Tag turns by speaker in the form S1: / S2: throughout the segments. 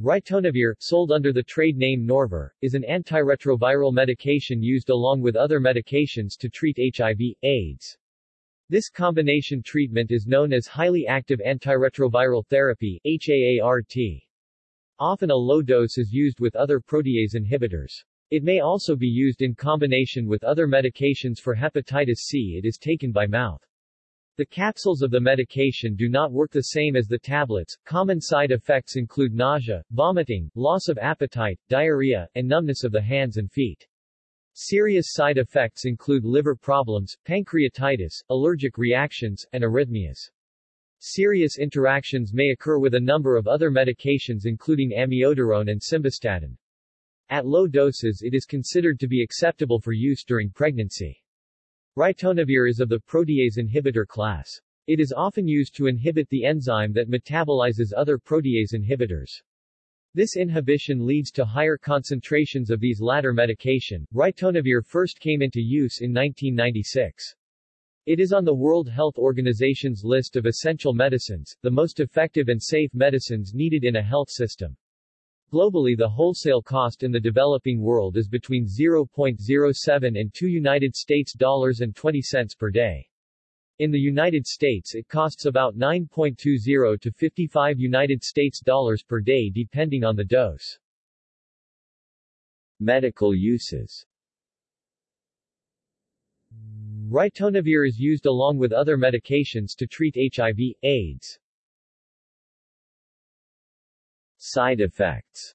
S1: Ritonavir, sold under the trade name Norvir, is an antiretroviral medication used along with other medications to treat HIV, AIDS. This combination treatment is known as highly active antiretroviral therapy HAART. Often a low dose is used with other protease inhibitors. It may also be used in combination with other medications for hepatitis C. It is taken by mouth. The capsules of the medication do not work the same as the tablets. Common side effects include nausea, vomiting, loss of appetite, diarrhea, and numbness of the hands and feet. Serious side effects include liver problems, pancreatitis, allergic reactions, and arrhythmias. Serious interactions may occur with a number of other medications including amiodarone and simvastatin. At low doses it is considered to be acceptable for use during pregnancy. Ritonavir is of the protease inhibitor class. It is often used to inhibit the enzyme that metabolizes other protease inhibitors. This inhibition leads to higher concentrations of these latter medication. Ritonavir first came into use in 1996. It is on the World Health Organization's list of essential medicines, the most effective and safe medicines needed in a health system. Globally the wholesale cost in the developing world is between 0.07 and 2 United States dollars and 20 cents per day. In the United States it costs about 9.20 to 55 United States dollars per day depending on the dose. Medical uses Ritonavir is used along with other medications to treat HIV, AIDS. Side effects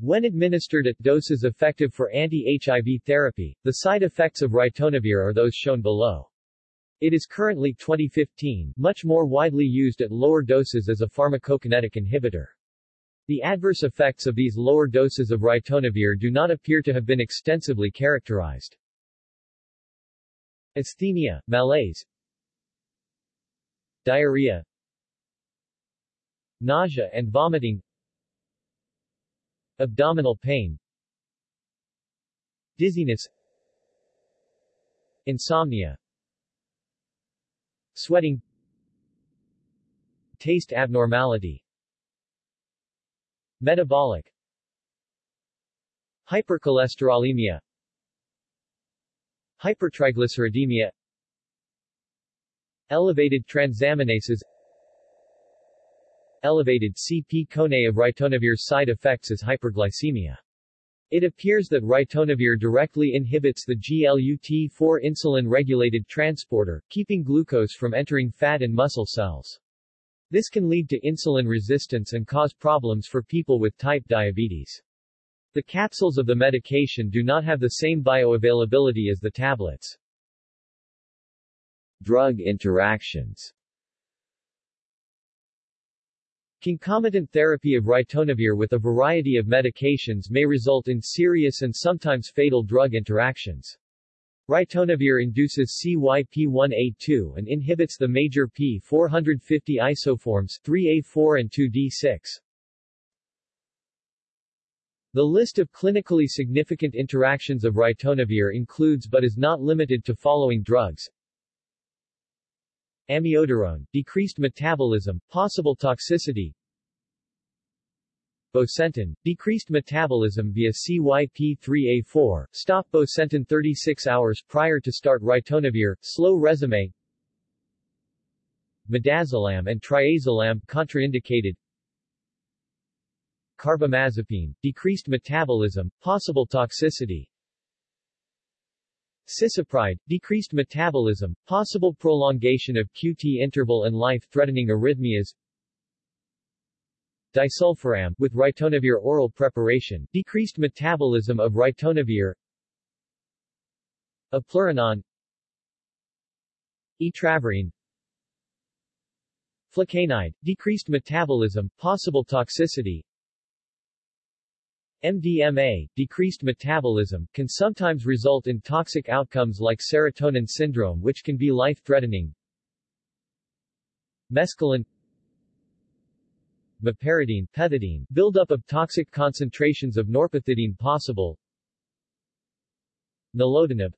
S1: When administered at doses effective for anti-HIV therapy, the side effects of ritonavir are those shown below. It is currently 2015 much more widely used at lower doses as a pharmacokinetic inhibitor. The adverse effects of these lower doses of ritonavir do not appear to have been extensively characterized. Asthenia, malaise, diarrhea, nausea and vomiting abdominal pain dizziness insomnia sweating taste abnormality metabolic hypercholesterolemia hypertriglyceridemia elevated transaminases elevated C-p-Coné of ritonavir's side effects is hyperglycemia. It appears that ritonavir directly inhibits the GLUT4 insulin-regulated transporter, keeping glucose from entering fat and muscle cells. This can lead to insulin resistance and cause problems for people with type diabetes. The capsules of the medication do not have the same bioavailability as the tablets. Drug interactions Concomitant therapy of ritonavir with a variety of medications may result in serious and sometimes fatal drug interactions. Ritonavir induces CYP1A2 and inhibits the major P450 isoforms 3A4 and 2D6. The list of clinically significant interactions of ritonavir includes but is not limited to following drugs. Amiodarone, decreased metabolism, possible toxicity. Bosentan, decreased metabolism via CYP3A4, stop Bosentan 36 hours prior to start ritonavir, slow resume. Midazolam and triazolam contraindicated. Carbamazepine, decreased metabolism, possible toxicity. Cisapride, decreased metabolism, possible prolongation of QT interval and life-threatening arrhythmias. Disulfiram, with ritonavir oral preparation, decreased metabolism of ritonavir. Eplerenone Etravirine Flecainide, decreased metabolism, possible toxicity MDMA, decreased metabolism, can sometimes result in toxic outcomes like serotonin syndrome which can be life-threatening. Mescaline Meperidine, pethidine, buildup of toxic concentrations of norpethidine possible. Nilotinib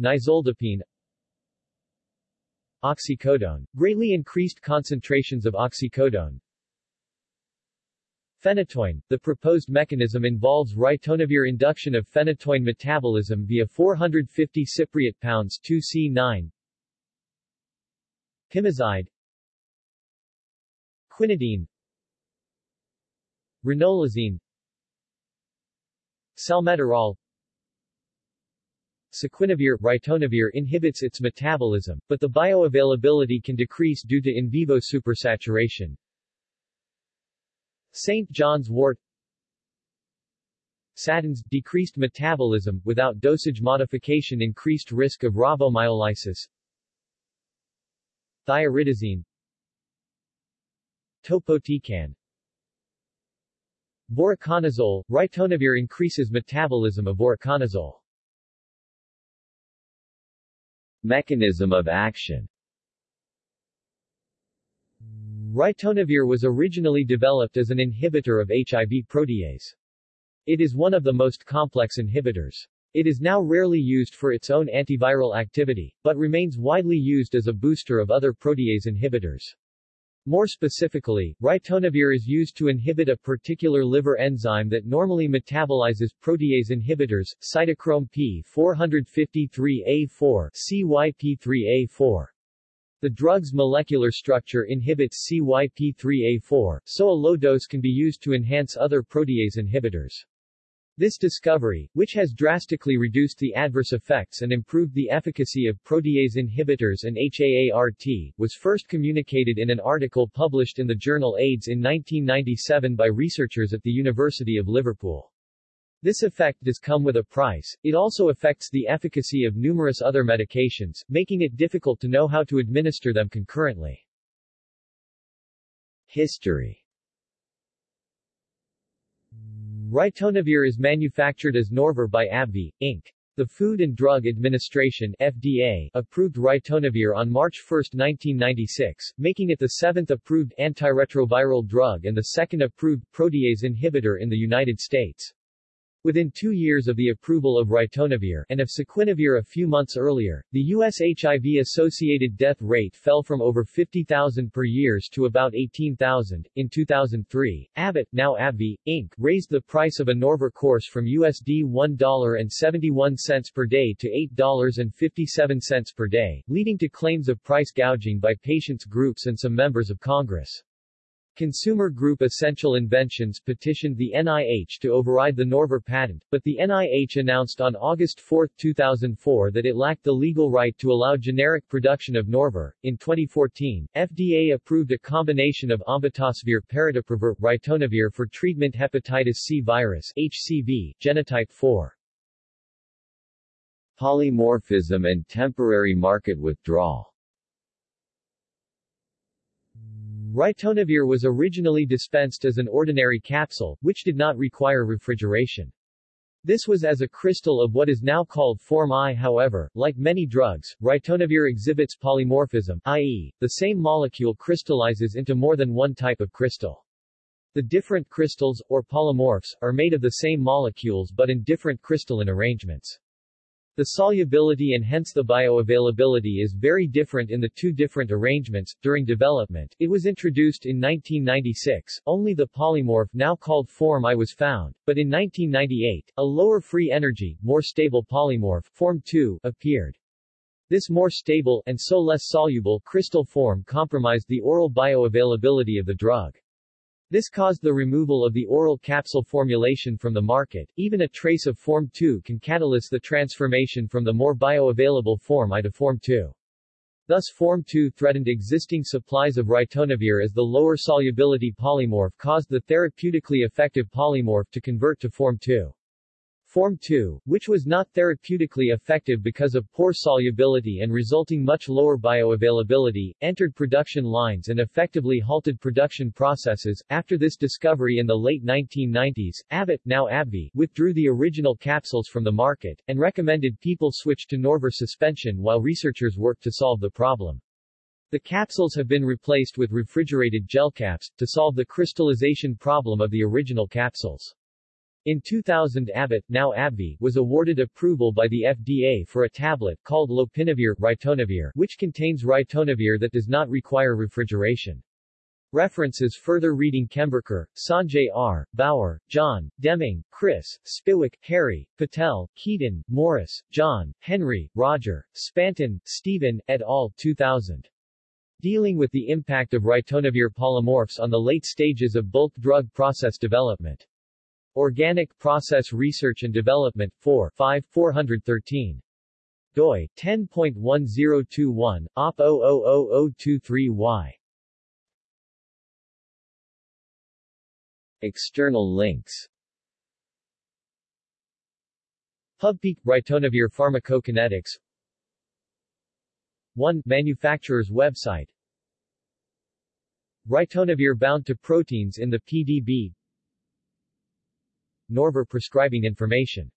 S1: Nisoldipine oxycodone, greatly increased concentrations of oxycodone, Phenytoin. The proposed mechanism involves ritonavir induction of phenytoin metabolism via 450 cypriot pounds 2C9 Pimozide Quinidine. Ranolazine. Salmeterol. Saquinavir. Ritonavir inhibits its metabolism, but the bioavailability can decrease due to in vivo supersaturation. St. John's wort Statins decreased metabolism, without dosage modification increased risk of rhabdomyolysis Thioridazine Topotecan Voriconazole, ritonavir increases metabolism of voriconazole. Mechanism of action Ritonavir was originally developed as an inhibitor of HIV protease. It is one of the most complex inhibitors. It is now rarely used for its own antiviral activity, but remains widely used as a booster of other protease inhibitors. More specifically, ritonavir is used to inhibit a particular liver enzyme that normally metabolizes protease inhibitors, cytochrome P453A4 CYP3A4. The drug's molecular structure inhibits CYP3A4, so a low dose can be used to enhance other protease inhibitors. This discovery, which has drastically reduced the adverse effects and improved the efficacy of protease inhibitors and HAART, was first communicated in an article published in the journal AIDS in 1997 by researchers at the University of Liverpool. This effect does come with a price, it also affects the efficacy of numerous other medications, making it difficult to know how to administer them concurrently. History Ritonavir is manufactured as Norvir by AbbVie, Inc. The Food and Drug Administration FDA approved ritonavir on March 1, 1996, making it the seventh approved antiretroviral drug and the second approved protease inhibitor in the United States. Within two years of the approval of ritonavir and of saquinavir a few months earlier, the U.S. HIV-associated death rate fell from over 50,000 per year to about 18,000. In 2003, Abbott, now AbbVie, Inc., raised the price of a Norvir course from USD $1.71 per day to $8.57 per day, leading to claims of price gouging by patients groups and some members of Congress. Consumer Group Essential Inventions petitioned the NIH to override the Norvir patent, but the NIH announced on August 4, 2004 that it lacked the legal right to allow generic production of Norvir. In 2014, FDA approved a combination of ombitasvir paritaprevir ritonavir for treatment hepatitis C virus HCV, genotype 4. Polymorphism and temporary market withdrawal Ritonavir was originally dispensed as an ordinary capsule, which did not require refrigeration. This was as a crystal of what is now called Form I however, like many drugs, ritonavir exhibits polymorphism, i.e., the same molecule crystallizes into more than one type of crystal. The different crystals, or polymorphs, are made of the same molecules but in different crystalline arrangements. The solubility and hence the bioavailability is very different in the two different arrangements. During development, it was introduced in 1996, only the polymorph now called Form I was found, but in 1998, a lower free energy, more stable polymorph, Form II, appeared. This more stable, and so less soluble, crystal form compromised the oral bioavailability of the drug. This caused the removal of the oral capsule formulation from the market. Even a trace of Form 2 can catalyze the transformation from the more bioavailable Form I to Form 2. Thus Form 2 threatened existing supplies of ritonavir as the lower solubility polymorph caused the therapeutically effective polymorph to convert to Form 2. Form 2, which was not therapeutically effective because of poor solubility and resulting much lower bioavailability, entered production lines and effectively halted production processes. After this discovery in the late 1990s, Abbott, now AbbVie, withdrew the original capsules from the market, and recommended people switch to Norvir suspension while researchers worked to solve the problem. The capsules have been replaced with refrigerated gel caps, to solve the crystallization problem of the original capsules. In 2000 Abbott, now AbbVie, was awarded approval by the FDA for a tablet called lopinavir, ritonavir, which contains ritonavir that does not require refrigeration. References Further reading Chemburkar, Sanjay R., Bauer, John, Deming, Chris, Spiwek, Harry, Patel, Ketan, Morris, John, Henry, Roger, Spanton, Stephen, et al. 2000. Dealing with the impact of ritonavir polymorphs on the late stages of bulk drug process development. Organic Process Research and Development 4 5 413. doi 10.1021 op 000023y. External links PubPeak Ritonavir Pharmacokinetics 1. Manufacturer's website Ritonavir bound to proteins in the PDB Norvir prescribing information